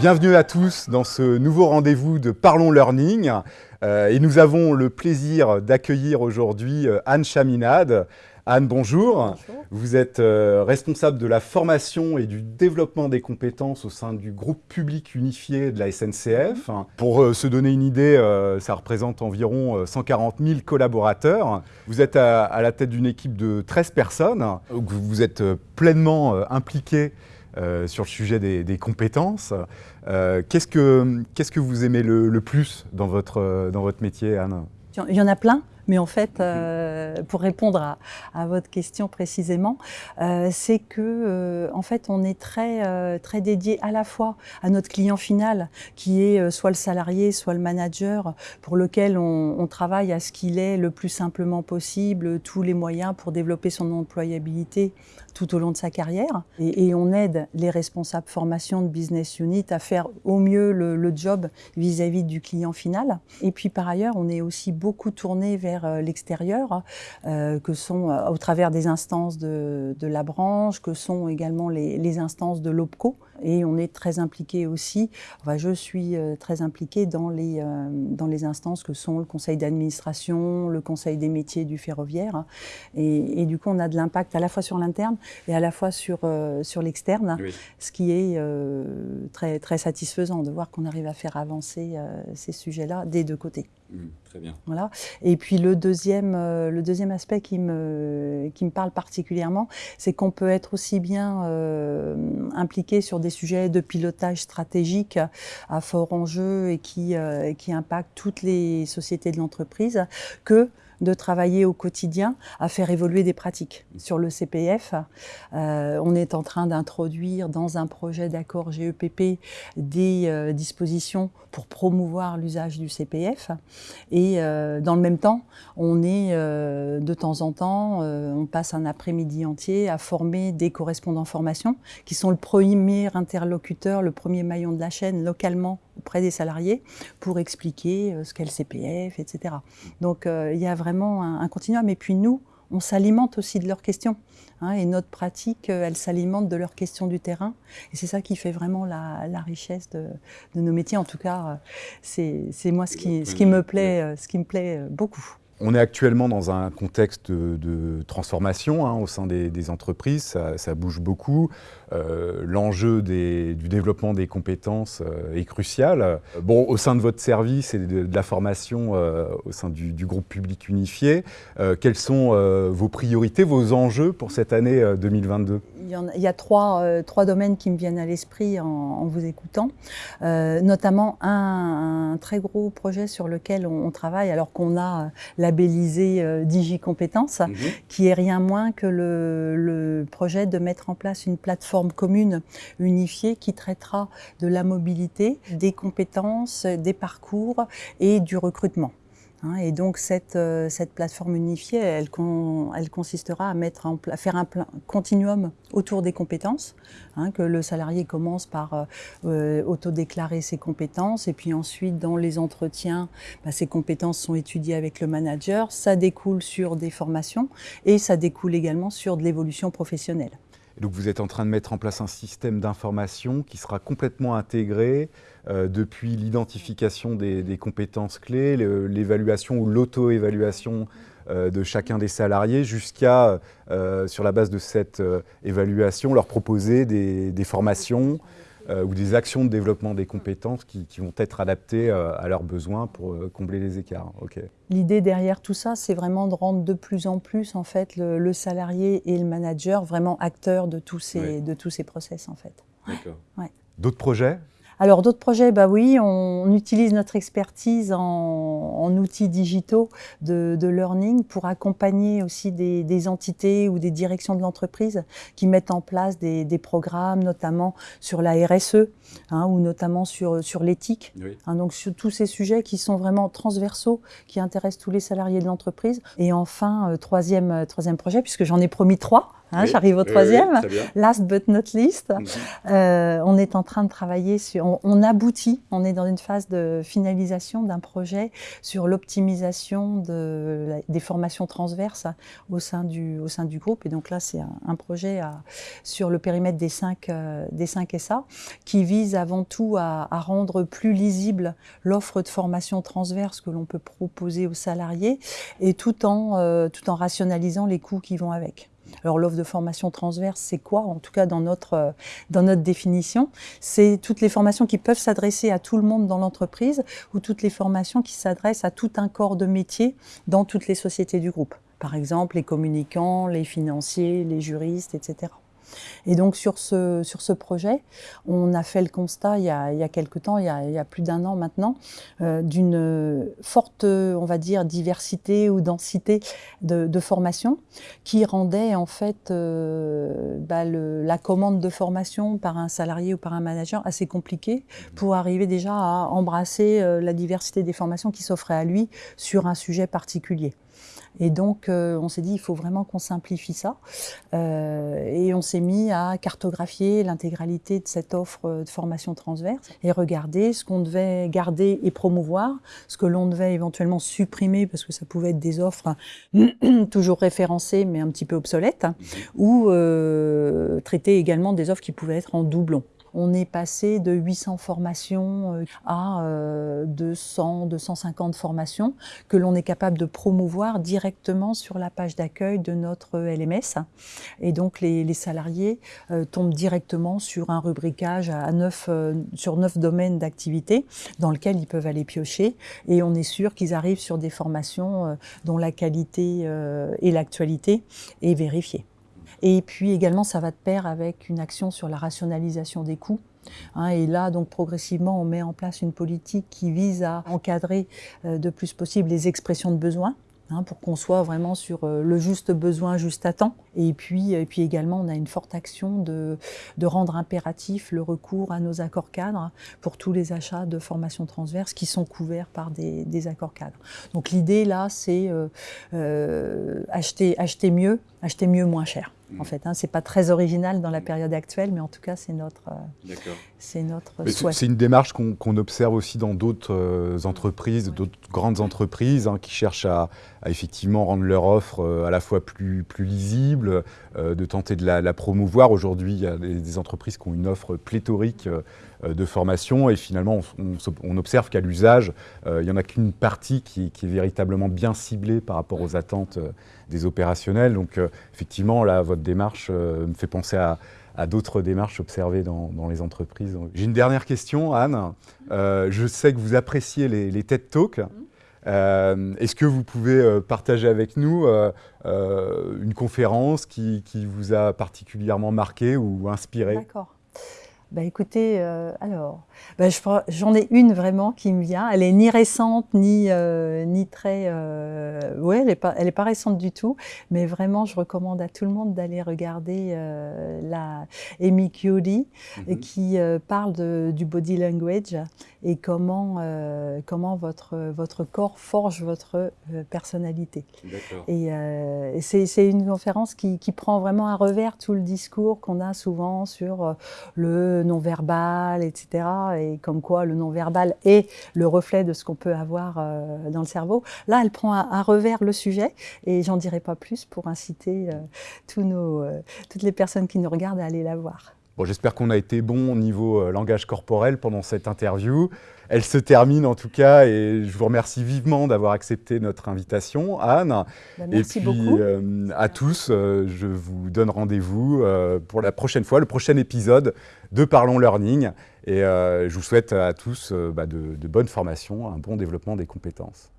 Bienvenue à tous dans ce nouveau rendez-vous de Parlons Learning. Euh, et nous avons le plaisir d'accueillir aujourd'hui euh, Anne Chaminade. Anne, bonjour. bonjour. Vous êtes euh, responsable de la formation et du développement des compétences au sein du groupe public unifié de la SNCF. Pour se donner une idée, ça représente environ 140 000 collaborateurs. Vous êtes à, à la tête d'une équipe de 13 personnes. Vous êtes pleinement impliqué euh, sur le sujet des, compétences. Euh, Qu'est-ce que, vous aimez le, le, plus dans votre, dans votre métier, Anne? Il y en a plein. Mais en fait, euh, pour répondre à, à, votre question précisément, euh, c'est que euh, en fait, on est très très dédié à la fois à notre client final, qui est soit le salarié, soit le manager, pour lequel on, travaille à ce qu'il ait le plus simplement possible tous les moyens pour développer son employabilité tout au long de sa carrière. Et, on aide les responsables formation de business unit à faire au mieux le, job vis-à-vis -vis du client final. Et puis par ailleurs, on est aussi beaucoup tourné vers euh, l'extérieur, euh, que sont euh, au travers des instances de, la branche, que sont également les instances de l'OPCO. Et on est très impliqué aussi, enfin, je suis euh, très impliquée dans les, euh, dans les instances que sont le conseil d'administration, le conseil des métiers du ferroviaire. Et, et du coup, on a de l'impact à la fois sur l'interne et à la fois sur, euh, sur l'externe, oui. ce qui est très, très satisfaisant de voir qu'on arrive à faire avancer ces sujets-là des deux côtés. Mmh, très bien. Voilà. Et puis le deuxième, euh, le deuxième aspect qui me, qui me parle particulièrement, c'est qu'on peut être aussi bien impliqué sur des sujets de pilotage stratégique à fort enjeu et qui, euh, qui impactent toutes les sociétés de l'entreprise que de travailler au quotidien à faire évoluer des pratiques. Sur le CPF, euh, on est en train d'introduire dans un projet d'accord GEPP des euh, dispositions pour promouvoir l'usage du CPF. Et euh, dans le même temps, on est de temps en temps, on passe un après-midi entier à former des correspondants formation qui sont le premier interlocuteur, le premier maillon de la chaîne localement auprès des salariés pour expliquer ce qu'est le CPF, etc. Donc il y a vraiment un, un, continuum. Et puis nous, on s'alimente aussi de leurs questions. Hein, et notre pratique, elle s'alimente de leurs questions du terrain. Et c'est ça qui fait vraiment la, la richesse de, de, nos métiers. En tout cas, c'est moi ce qui, ce qui me plaît, ce qui me plaît beaucoup. On est actuellement dans un contexte de, transformation hein, au sein des, entreprises, ça, bouge beaucoup. Euh, L'enjeu du développement des compétences euh, est crucial. Bon, au sein de votre service et de, la formation euh, au sein du, groupe public unifié, quelles sont vos priorités, vos enjeux pour cette année 2022 il y, a, trois, domaines qui me viennent à l'esprit en, vous écoutant, notamment un, très gros projet sur lequel on, on travaille alors qu'on a labellisé euh, DigiCompétences, mmh. qui est rien moins que le, le, projet de mettre en place une plateforme commune unifiée qui traitera de la mobilité, des compétences, des parcours et du recrutement. Hein, et donc cette, euh, cette plateforme unifiée, elle, con, elle consistera à, faire un continuum autour des compétences, hein, que le salarié commence par euh, euh, autodéclarer ses compétences, et puis ensuite dans les entretiens, bah, ces compétences sont étudiées avec le manager, ça découle sur des formations, et ça découle également sur de l'évolution professionnelle. Donc vous êtes en train de mettre en place un système d'information qui sera complètement intégré euh, depuis l'identification des, compétences clés, l'évaluation ou l'auto-évaluation euh, de chacun des salariés jusqu'à, euh, sur la base de cette évaluation, leur proposer des, formations ou des actions de développement des compétences qui, qui vont être adaptées euh, à leurs besoins pour euh, combler les écarts. Okay. L'idée derrière tout ça, c'est vraiment de rendre de plus en plus en fait le, le salarié et le manager vraiment acteurs de tous ces, de tous ces process en fait. D'accord. Ouais. D'autres projets? Alors d'autres projets, bah oui, on, on, utilise notre expertise en, en outils digitaux de, de, learning pour accompagner aussi des, des, entités ou des directions de l'entreprise qui mettent en place des, des, programmes, notamment sur la RSE hein, ou notamment sur, sur l'éthique. Oui. Hein, donc sur tous ces sujets qui sont vraiment transversaux, qui intéressent tous les salariés de l'entreprise. Et enfin, euh, troisième, euh, troisième projet, puisque j'en ai promis trois, Hein, J'arrive au troisième. Last but not least, mhm. euh, on est en train de travailler sur, on, aboutit, on est dans une phase de finalisation d'un projet sur l'optimisation de, des formations transverses au sein du, au sein du groupe. Et donc là, c'est un, projet à, sur le périmètre des cinq, euh, des cinq SA qui vise avant tout à, à rendre plus lisible l'offre de formation transverse que l'on peut proposer aux salariés et tout en, euh, tout en rationalisant les coûts qui vont avec. Alors l'offre de formation transverse, c'est quoi En tout cas, dans notre, euh, dans notre définition, c'est toutes les formations qui peuvent s'adresser à tout le monde dans l'entreprise ou toutes les formations qui s'adressent à tout un corps de métier dans toutes les sociétés du groupe? Par exemple, les communicants, les financiers, les juristes, etc. Et donc sur ce, sur ce projet, on a fait le constat il y a, il y a quelque temps, il y a, plus d'un an maintenant, euh, d'une forte, on va dire, diversité ou densité de, de formation qui rendait en fait euh, bah, la commande de formation par un salarié ou par un manager assez compliquée pour arriver déjà à embrasser euh, la diversité des formations qui s'offraient à lui sur un sujet particulier. Et donc, euh, on s'est dit, il faut vraiment qu'on simplifie ça. Euh, et on s'est mis à cartographier l'intégralité de cette offre de formation transverse et regarder ce qu'on devait garder et promouvoir, ce que l'on devait éventuellement supprimer parce que ça pouvait être des offres toujours référencées mais un petit peu obsolètes, mhm. ou euh, traiter également des offres qui pouvaient être en doublon. On est passé de 800 formations euh, à 200, euh, 250 formations que l'on est capable de promouvoir directement sur la page d'accueil de notre LMS. Et donc les, salariés euh, tombent directement sur un rubricage à neuf, sur neuf domaines d'activité dans lequel ils peuvent aller piocher. Et on est sûr qu'ils arrivent sur des formations dont la qualité et l'actualité est vérifiée. Et puis également, ça va de pair avec une action sur la rationalisation des coûts. Hein, et là, donc progressivement, on met en place une politique qui vise à encadrer euh, de plus possible les expressions de besoin. Hein, pour qu'on soit vraiment sur euh, le juste besoin, juste à temps. Et puis, et puis également, on a une forte action de, de rendre impératif le recours à nos accords cadres pour tous les achats de formation transverse qui sont couverts par des, des accords cadres. Donc l'idée là, c'est euh, euh, acheter, acheter mieux, acheter mieux moins cher. En fait, hein, c'est pas très original dans la période actuelle, mais en tout cas, c'est notre, euh, c'est notre souhait. C'est une démarche qu'on observe aussi dans d'autres euh, entreprises, d'autres grandes entreprises hein, qui cherchent à, effectivement rendre leur offre euh, à la fois plus, plus lisible, de tenter de la, promouvoir. Aujourd'hui, il y a des, entreprises qui ont une offre pléthorique de formation et finalement, on, observe qu'à l'usage, il n'y en a qu'une partie qui, qui, est véritablement bien ciblée par rapport aux attentes des opérationnels. Donc euh, effectivement, là, votre démarche euh, me fait penser à, d'autres démarches observées dans, les entreprises. J'ai une dernière question, Anne. Euh, je sais que vous appréciez les, les TED Talks. Mm-hmm. Est-ce que vous pouvez partager avec nous une conférence qui, qui, vous a particulièrement marqué ou inspiré? D'accord. Bah écoutez, euh, alors, bah j'en ai une vraiment qui me vient. Elle est ni récente ni euh, ni très, euh, ouais, elle est pas, elle est pas récente du tout. Mais vraiment, je recommande à tout le monde d'aller regarder euh, la Amy Cuddy mm-hmm. qui parle de, du body language et comment comment votre votre corps forge votre personnalité. Et, et c'est une conférence qui, qui prend vraiment à revers tout le discours qu'on a souvent sur le non-verbal, etc. Et comme quoi le non-verbal est le reflet de ce qu'on peut avoir euh, dans le cerveau. Là, elle prend à, revers le sujet et j'en dirai pas plus pour inciter euh, tous nos, euh, toutes les personnes qui nous regardent à aller la voir. Bon, J'espère qu'on a été bon au niveau langage corporel pendant cette interview. Elle se termine en tout cas et je vous remercie vivement d'avoir accepté notre invitation, Anne. Bah, merci et puis euh, à tous, euh, je vous donne rendez-vous euh, pour la prochaine fois, le prochain épisode de Parlons Learning. Et je vous souhaite à tous bah, de, de bonnes formations, un bon développement des compétences.